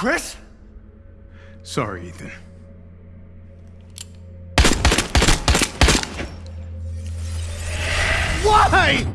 Chris? Sorry, Ethan. Why?